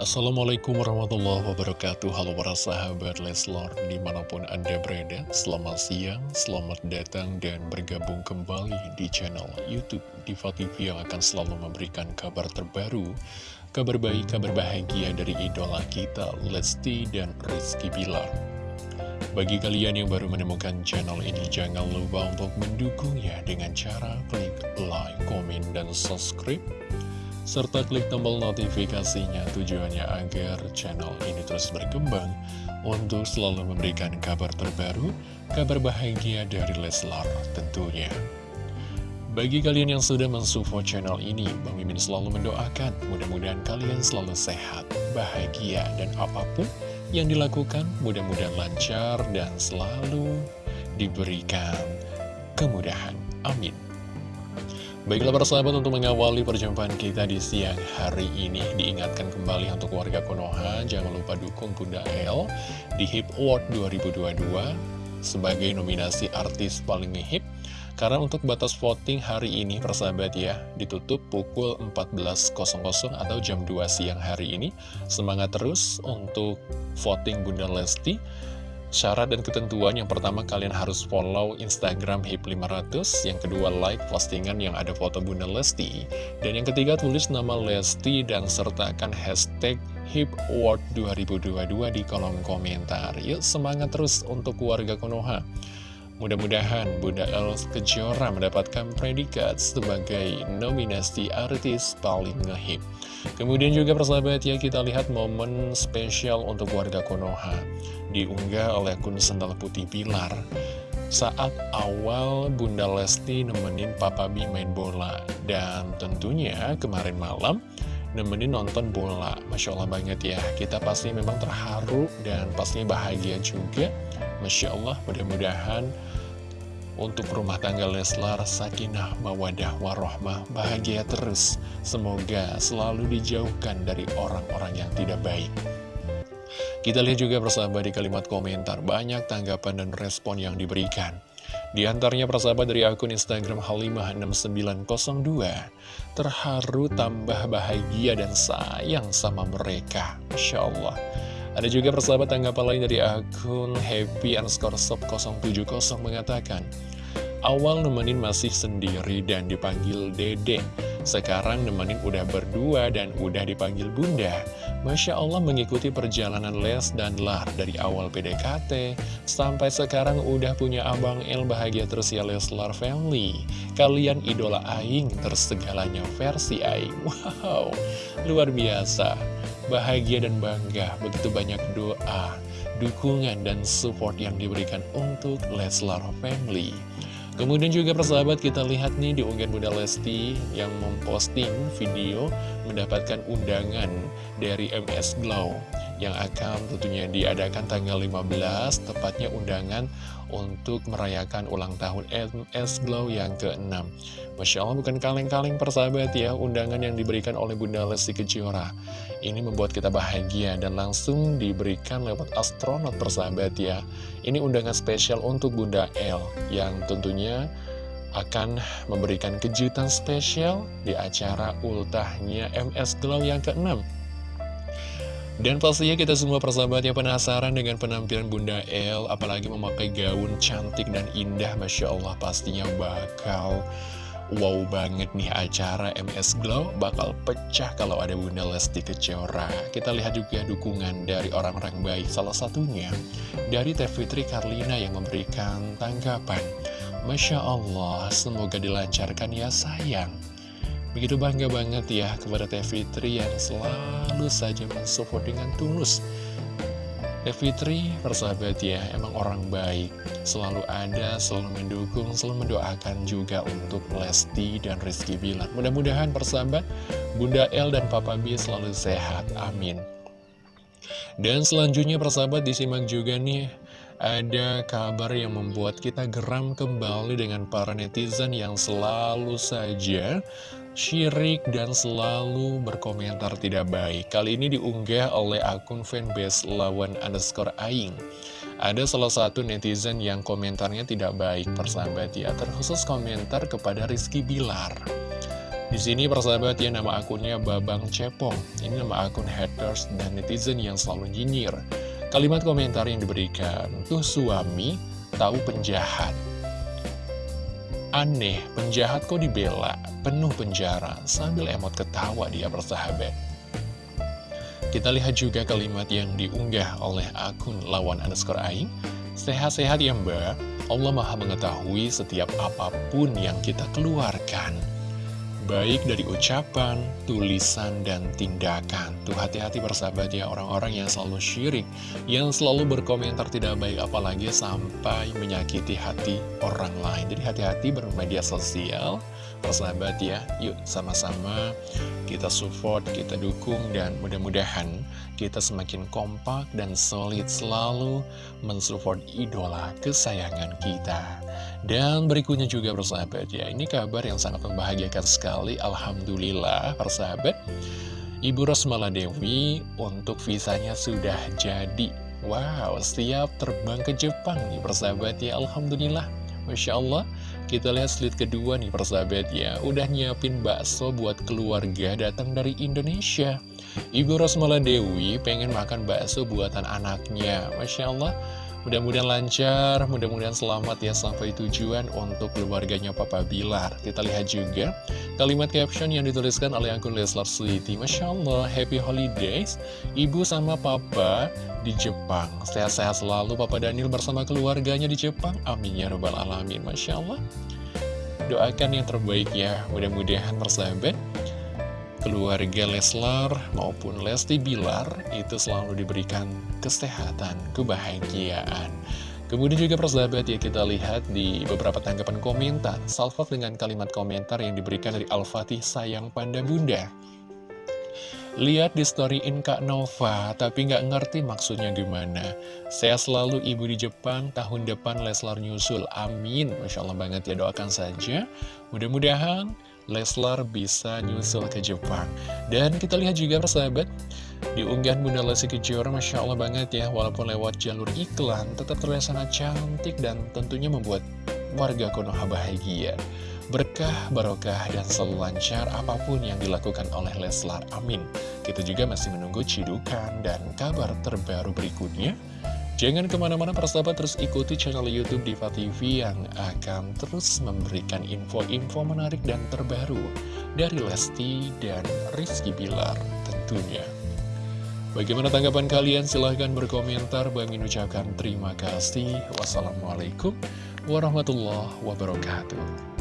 Assalamualaikum warahmatullahi wabarakatuh. Halo para sahabat Leslor Di mana pun anda berada Selamat siang, selamat datang Dan bergabung kembali di channel Youtube Diva TV Yang akan selalu memberikan kabar terbaru Kabar baik, kabar bahagia dari idola kita Lesti dan Rizky Bilar. Bagi kalian yang baru menemukan channel ini, jangan lupa untuk mendukungnya dengan cara klik like, komen, dan subscribe serta klik tombol notifikasinya tujuannya agar channel ini terus berkembang untuk selalu memberikan kabar terbaru, kabar bahagia dari Leslar tentunya. Bagi kalian yang sudah mensupport channel ini, Bang Mimin selalu mendoakan mudah-mudahan kalian selalu sehat, bahagia, dan apa pun yang dilakukan mudah-mudahan lancar dan selalu diberikan kemudahan. Amin. Baiklah para sahabat untuk mengawali perjumpaan kita di siang hari ini Diingatkan kembali untuk warga Konoha Jangan lupa dukung Bunda El di HIP Award 2022 Sebagai nominasi artis paling hip. Karena untuk batas voting hari ini persahabat ya Ditutup pukul 14.00 atau jam 2 siang hari ini. Semangat terus untuk voting Bunda Lesti Syarat dan ketentuan yang pertama kalian harus follow Instagram HIP500 Yang kedua like postingan yang ada foto Bunda Lesti Dan yang ketiga tulis nama Lesti dan sertakan hashtag HIP Award 2022 di kolom komentar. Yuk semangat terus untuk warga Konoha. Mudah-mudahan Bunda El Kejora mendapatkan predikat sebagai nominasi artis paling ngehip Kemudian juga persahabat ya kita lihat momen spesial untuk warga Konoha. Diunggah oleh akun Sendal Putih Pilar. Saat awal Bunda Lesti nemenin Papa Bi main bola. Dan tentunya kemarin malam nemenin nonton bola. Masya Allah banget ya. Kita pasti memang terharu dan pastinya bahagia juga. Masya Allah mudah-mudahan untuk rumah tangga Leslar Sakinah Mawadah Warohmah bahagia terus semoga selalu dijauhkan dari orang-orang yang tidak baik kita lihat juga persahabat di kalimat komentar, banyak tanggapan dan respon yang diberikan. Di antaranya persahabat dari akun Instagram Halimah6902, terharu tambah bahagia dan sayang sama mereka. Masya Allah. Ada juga persahabat tanggapan lain dari akun Happy underscore 070 mengatakan, Awal nemenin masih sendiri dan dipanggil Dede. Sekarang nemenin udah berdua dan udah dipanggil Bunda. Masya Allah mengikuti perjalanan Les dan Lar dari awal PDKT sampai sekarang udah punya Abang El bahagia terus ya Leslar Family. Kalian idola Aing tersegalanya versi Aing. Wow, luar biasa. Bahagia dan bangga, begitu banyak doa, dukungan dan support yang diberikan untuk Leslar Family. Kemudian juga persahabat kita lihat nih di unggahan Bunda Lesti yang memposting video mendapatkan undangan dari MS Glow yang akan tentunya diadakan tanggal 15 tepatnya undangan untuk merayakan ulang tahun MS Glow yang ke-6 Masya Allah bukan kaleng-kaleng persahabat ya undangan yang diberikan oleh Bunda Lesti Kejora. Ini membuat kita bahagia dan langsung diberikan lewat astronot persahabat ya. Ini undangan spesial untuk Bunda L yang tentunya akan memberikan kejutan spesial di acara ultahnya MS Glow yang ke-6 dan pastinya kita semua persahabat yang penasaran dengan penampilan Bunda El Apalagi memakai gaun cantik dan indah Masya Allah pastinya bakal wow banget nih acara MS Glow Bakal pecah kalau ada Bunda Lesti Kejora. Kita lihat juga dukungan dari orang-orang baik Salah satunya dari Teh Fitri Karlina yang memberikan tanggapan Masya Allah semoga dilancarkan ya sayang Begitu bangga banget ya kepada Teh Fitri yang selalu saja mensupport dengan tulus. Teh Fitri, persahabat ya, emang orang baik. Selalu ada, selalu mendukung, selalu mendoakan juga untuk Lesti dan Rizky Bilar. Mudah-mudahan persahabat, Bunda El dan Papa B selalu sehat, amin. Dan selanjutnya persahabat disimak juga nih ada kabar yang membuat kita geram kembali dengan para netizen yang selalu saja syirik dan selalu berkomentar tidak baik. Kali ini diunggah oleh akun fanbase lawan underscore aing. Ada salah satu netizen yang komentarnya tidak baik persahabat ya, terkhusus komentar kepada Rizky Bilar. Di sini persahabat ya nama akunnya Babang Cepong. Ini nama akun haters dan netizen yang selalu nyinyir. Kalimat komentar yang diberikan, tuh suami tahu penjahat. Aneh, penjahat kok dibela, penuh penjara, sambil emot ketawa dia persahabat. Kita lihat juga kalimat yang diunggah oleh akun lawan underscore aing. Sehat-sehat ya mbak, Allah maha mengetahui setiap apa pun yang kita keluarkan baik dari ucapan, tulisan, dan tindakan. Tuh hati-hati bersahabat ya orang-orang yang selalu syirik, yang selalu berkomentar tidak baik apalagi sampai menyakiti hati orang lain. Jadi hati-hati bermedia sosial, bersahabat ya. Yuk sama-sama kita support, kita dukung, dan mudah-mudahan kita semakin kompak dan solid selalu mensupport idola kesayangan kita. Dan berikutnya juga bersahabat ya, ini kabar yang sangat membahagiakan sekali, Alhamdulillah persahabat. Ibu Rosmala Dewi untuk visanya sudah jadi. Wow, siap terbang ke Jepang nih persahabat ya, Alhamdulillah. Masya Allah, kita lihat slide kedua nih persahabat ya, udah nyiapin bakso buat keluarga datang dari Indonesia. Ibu Rosmala Dewi pengen makan bakso buatan anaknya, Masya Allah. Mudah-mudahan lancar, mudah-mudahan selamat ya sampai tujuan untuk keluarganya Papa Bilar. Kita lihat juga kalimat caption yang dituliskan oleh akun Leslar Sweety. Masya Allah, happy holidays, ibu sama papa di Jepang. Sehat-sehat selalu Papa Daniel bersama keluarganya di Jepang. Amin ya robbal alamin. Masya Allah. Doakan yang terbaik ya, mudah-mudahan bersahabat keluarga Leslar maupun Lesti Bilar itu selalu diberikan kesehatan, kebahagiaan. Kemudian juga persahabat ya kita lihat di beberapa tanggapan komentar, salvo dengan kalimat komentar yang diberikan dari Al-Fatih sayang panda bunda. Lihat di story in Kak Nova, tapi nggak ngerti maksudnya gimana. Saya selalu ibu di Jepang, tahun depan Leslar nyusul. Amin. Masya Allah banget ya, doakan saja. Mudah-mudahan Leslar bisa nyusul ke Jepang. Dan kita lihat juga persahabat, di unggahan Bunda Lesti Kejora, Masya Allah banget ya, walaupun lewat jalur iklan, tetap terlihat sangat cantik dan tentunya membuat warga Konoha bahagia berkah, barokah, dan selalu lancar apa pun yang dilakukan oleh Leslar. Amin. Kita juga masih menunggu cidukan dan kabar terbaru berikutnya. Jangan ke mana-mana persahabat terus ikuti channel Youtube Diva TV yang akan terus memberikan info-info menarik dan terbaru dari Lesti dan Rizky Bilar tentunya. Bagaimana tanggapan kalian? Silahkan berkomentar. Bang ucapkan terima kasih. Wassalamualaikum warahmatullahi wabarakatuh.